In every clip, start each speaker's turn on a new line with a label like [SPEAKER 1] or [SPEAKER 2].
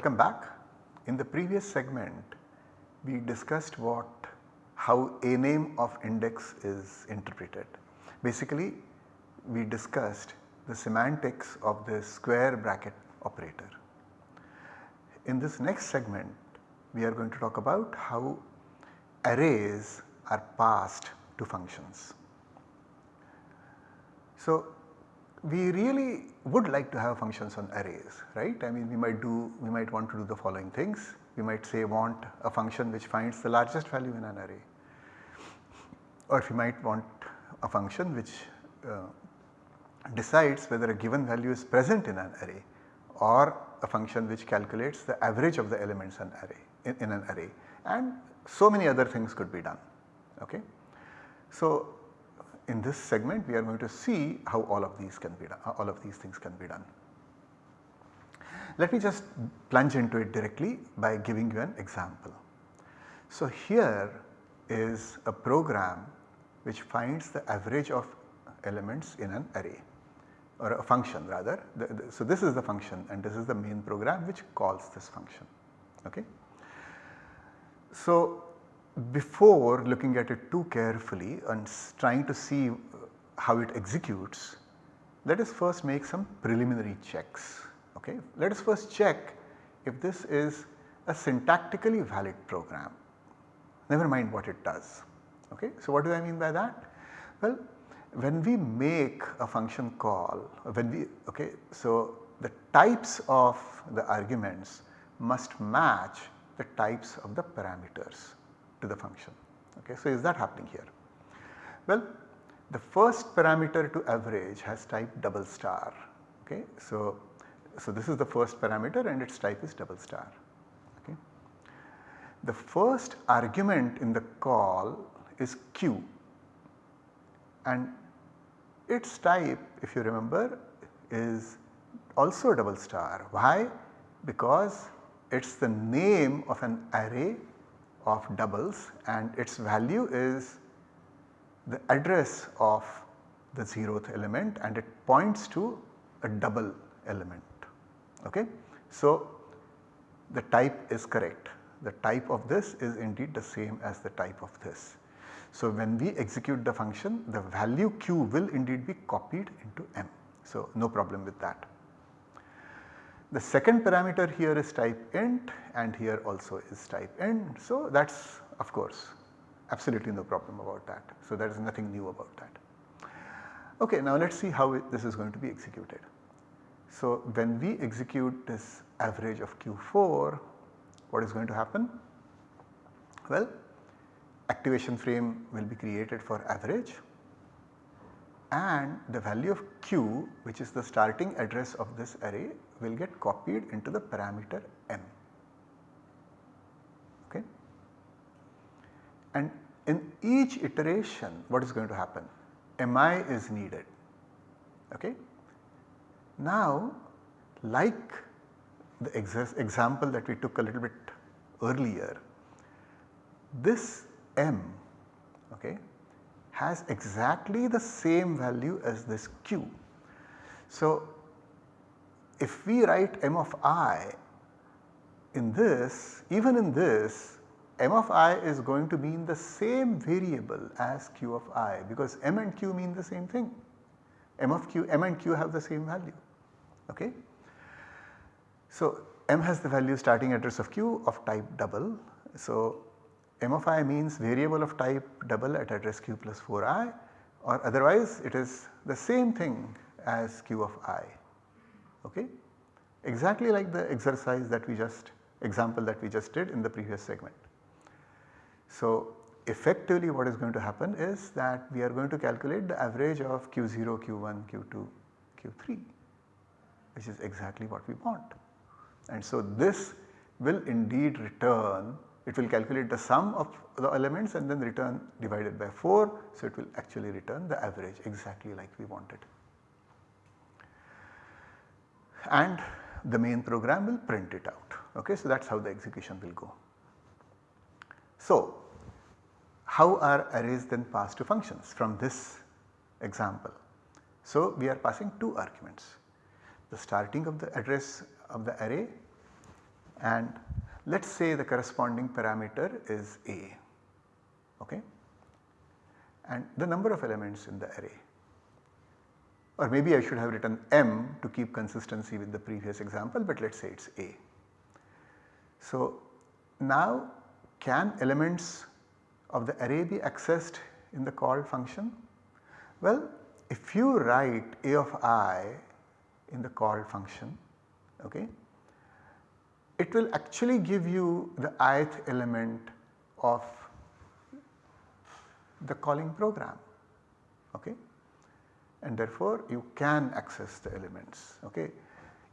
[SPEAKER 1] welcome back. In the previous segment we discussed what how a name of index is interpreted. Basically we discussed the semantics of the square bracket operator. In this next segment we are going to talk about how arrays are passed to functions. So, we really would like to have functions on arrays right I mean we might do we might want to do the following things we might say want a function which finds the largest value in an array or we might want a function which uh, decides whether a given value is present in an array or a function which calculates the average of the elements in, array, in, in an array and so many other things could be done. Okay. So, in this segment we are going to see how all of these can be done, uh, all of these things can be done. Let me just plunge into it directly by giving you an example. So, here is a program which finds the average of elements in an array or a function rather. The, the, so, this is the function and this is the main program which calls this function. Okay. So, before looking at it too carefully and trying to see uh, how it executes, let us first make some preliminary checks. Okay. Let us first check if this is a syntactically valid program, never mind what it does. Okay. So, what do I mean by that? Well, when we make a function call, when we, okay, so the types of the arguments must match the types of the parameters to the function. Okay. So, is that happening here? Well, the first parameter to average has type double star. Okay. So, so this is the first parameter and its type is double star. Okay. The first argument in the call is q and its type if you remember is also double star. Why? Because it is the name of an array of doubles and its value is the address of the zeroth element and it points to a double element. Okay? So, the type is correct. The type of this is indeed the same as the type of this. So, when we execute the function the value q will indeed be copied into m. So, no problem with that. The second parameter here is type int and here also is type int. So, that is of course absolutely no problem about that. So, there is nothing new about that. Okay, now let us see how it, this is going to be executed. So, when we execute this average of Q4 what is going to happen? Well, activation frame will be created for average and the value of q which is the starting address of this array will get copied into the parameter m. Okay. And in each iteration what is going to happen? mi is needed. Okay. Now like the example that we took a little bit earlier, this m okay, has exactly the same value as this q. So, if we write m of i in this even in this m of i is going to mean the same variable as q of i because m and q mean the same thing m of q m and q have the same value okay. So, m has the value starting address of q of type double. So, m of i means variable of type double at address q plus 4i or otherwise it is the same thing as q of i okay. Exactly like the exercise that we just example that we just did in the previous segment. So effectively what is going to happen is that we are going to calculate the average of q0, q1, q2, q3 which is exactly what we want. And so this will indeed return it will calculate the sum of the elements and then return divided by 4. So, it will actually return the average exactly like we wanted. And the main program will print it out. Okay, so that is how the execution will go. So, how are arrays then passed to functions from this example? So, we are passing two arguments the starting of the address of the array and let us say the corresponding parameter is A okay and the number of elements in the array or maybe I should have written m to keep consistency with the previous example but let us say it is A. So now can elements of the array be accessed in the call function? Well if you write A of i in the call function okay, it will actually give you the ith element of the calling program okay and therefore you can access the elements okay.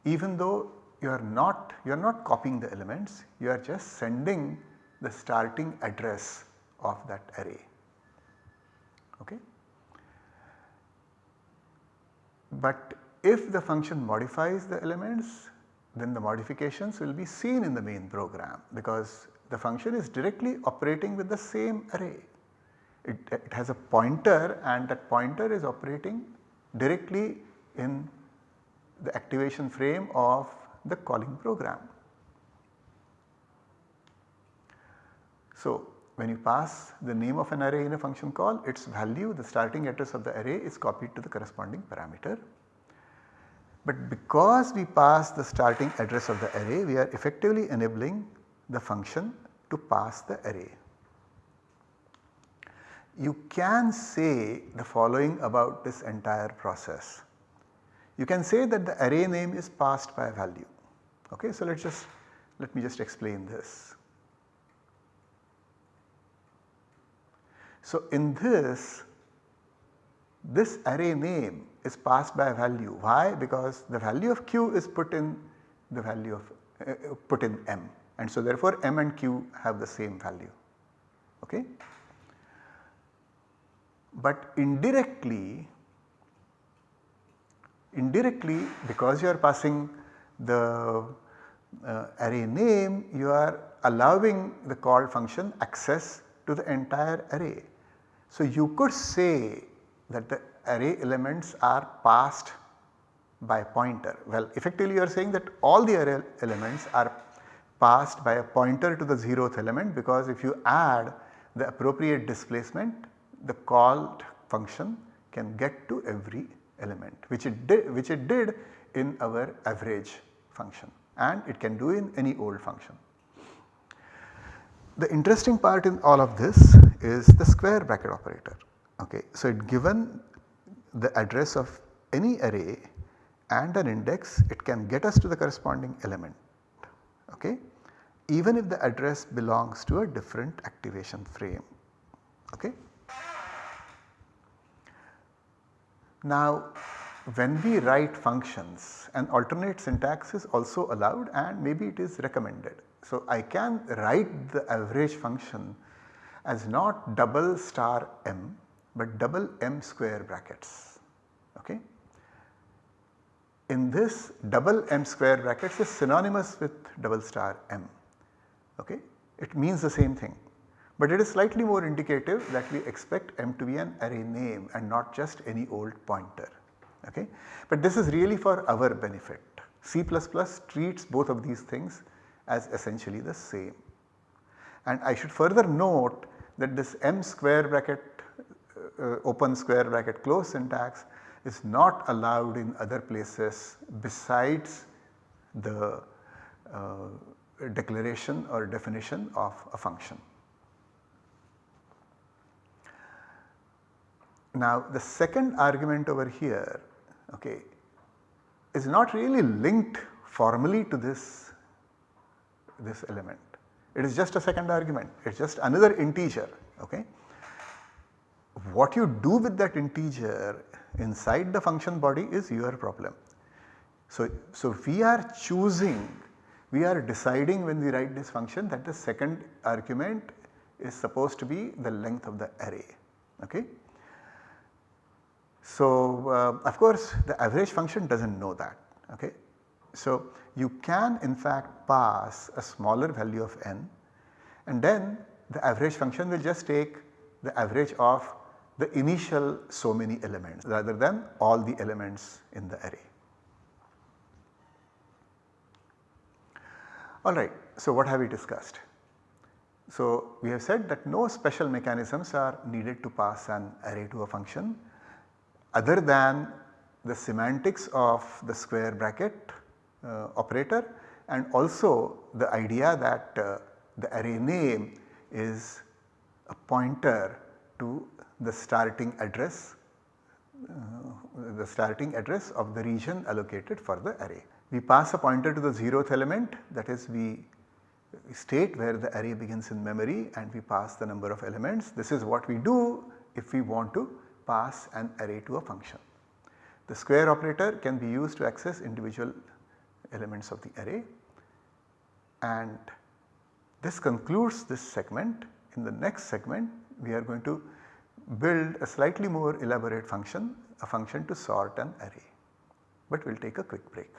[SPEAKER 1] Even though you are not you are not copying the elements you are just sending the starting address of that array okay. But if the function modifies the elements then the modifications will be seen in the main program because the function is directly operating with the same array. It, it has a pointer and that pointer is operating directly in the activation frame of the calling program. So, when you pass the name of an array in a function call its value the starting address of the array is copied to the corresponding parameter. But because we pass the starting address of the array we are effectively enabling the function to pass the array. You can say the following about this entire process. You can say that the array name is passed by a value. Okay, so let us just let me just explain this. So, in this, this array name is passed by a value. Why? Because the value of q is put in the value of uh, put in m and so therefore m and q have the same value. Okay? But indirectly, indirectly because you are passing the uh, array name you are allowing the call function access to the entire array. So, you could say that the array elements are passed by pointer. Well effectively you are saying that all the array elements are passed by a pointer to the 0th element because if you add the appropriate displacement the called function can get to every element which it did which it did in our average function and it can do in any old function. The interesting part in all of this is the square bracket operator. Okay. So, it given the address of any array and an index it can get us to the corresponding element okay, even if the address belongs to a different activation frame. Okay. Now when we write functions an alternate syntax is also allowed and maybe it is recommended. So, I can write the average function as not double star m but double m square brackets. Okay. In this double m square brackets is synonymous with double star m. Okay. It means the same thing, but it is slightly more indicative that we expect m to be an array name and not just any old pointer. Okay. But this is really for our benefit. C++ treats both of these things as essentially the same. And I should further note that this m square bracket uh, open square bracket close syntax is not allowed in other places besides the uh, declaration or definition of a function. Now the second argument over here okay, is not really linked formally to this this element. It is just a second argument, it is just another integer. Okay. What you do with that integer inside the function body is your problem. So, so we are choosing, we are deciding when we write this function that the second argument is supposed to be the length of the array. Okay. So, uh, of course the average function does not know that. Okay. So, you can in fact pass a smaller value of n and then the average function will just take the average of the initial so many elements rather than all the elements in the array. Alright, so what have we discussed? So we have said that no special mechanisms are needed to pass an array to a function other than the semantics of the square bracket uh, operator and also the idea that uh, the array name is a pointer to the starting address uh, the starting address of the region allocated for the array. We pass a pointer to the 0th element that is we state where the array begins in memory and we pass the number of elements. This is what we do if we want to pass an array to a function. The square operator can be used to access individual elements of the array and this concludes this segment. In the next segment we are going to build a slightly more elaborate function, a function to sort an array. But we will take a quick break.